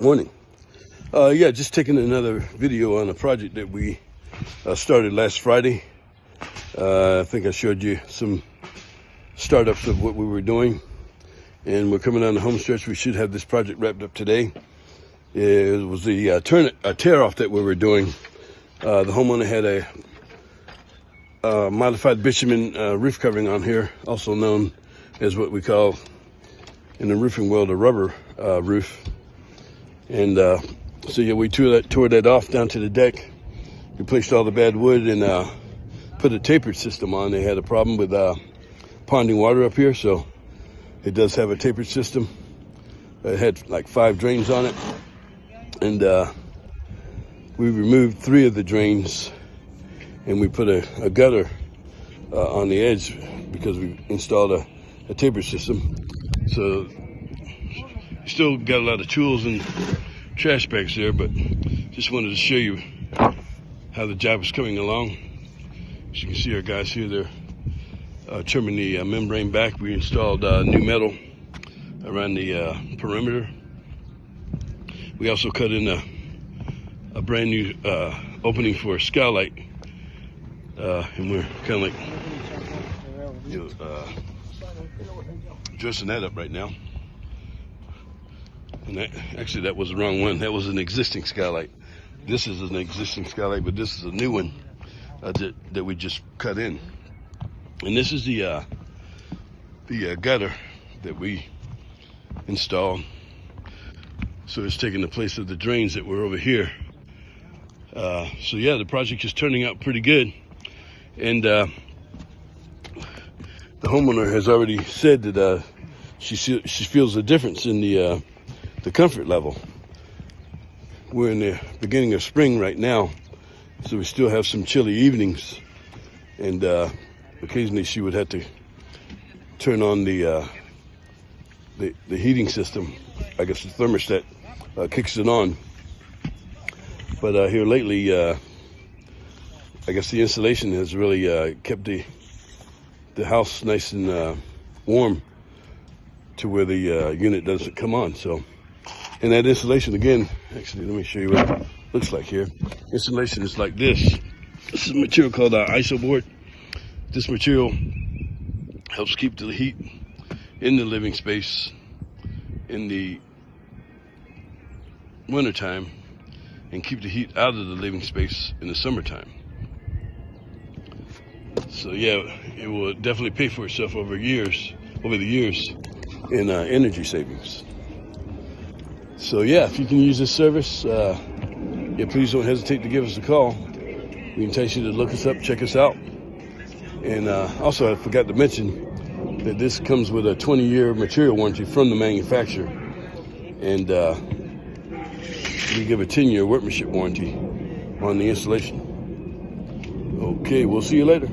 Morning. Uh, yeah, just taking another video on a project that we uh, started last Friday. Uh, I think I showed you some startups of what we were doing. And we're coming on the home stretch. We should have this project wrapped up today. It was the uh, turn uh, tear off that we were doing. Uh, the homeowner had a uh, modified bitumen roof covering on here, also known as what we call in the roofing world a rubber roof. And uh, so yeah, we tore that, tore that off down to the deck, replaced all the bad wood and uh, put a tapered system on. They had a problem with uh, ponding water up here, so it does have a tapered system. It had like five drains on it. And uh, we removed three of the drains and we put a, a gutter uh, on the edge because we installed a, a tapered system. So still got a lot of tools and trash bags there, but just wanted to show you how the job is coming along. As you can see our guys here, they're uh, trimming the uh, membrane back. We installed uh, new metal around the uh, perimeter. We also cut in a, a brand new uh, opening for a skylight. Uh, and we're kind of like, you know, dressing that up right now. That, actually, that was the wrong one. That was an existing skylight. This is an existing skylight, but this is a new one uh, that, that we just cut in. And this is the uh, the uh, gutter that we installed. So it's taking the place of the drains that were over here. Uh, so yeah, the project is turning out pretty good. And uh, the homeowner has already said that uh, she she feels a difference in the uh, the comfort level. We're in the beginning of spring right now, so we still have some chilly evenings. And uh, occasionally she would have to turn on the, uh, the, the, heating system. I guess the thermostat uh, kicks it on. But uh, here lately, uh, I guess the insulation has really uh, kept the, the house nice and warm to where the unit doesn't come on. So. And that insulation again, actually, let me show you what it looks like here. Insulation is like this. This is material called uh, Isoboard. This material helps keep the heat in the living space in the wintertime and keep the heat out of the living space in the summertime. So yeah, it will definitely pay for itself over years, over the years in uh, energy savings. So yeah, if you can use this service, uh, yeah, please don't hesitate to give us a call. We entice you to look us up, check us out. And uh, also, I forgot to mention that this comes with a 20-year material warranty from the manufacturer. And uh, we give a 10-year workmanship warranty on the installation. Okay, we'll see you later.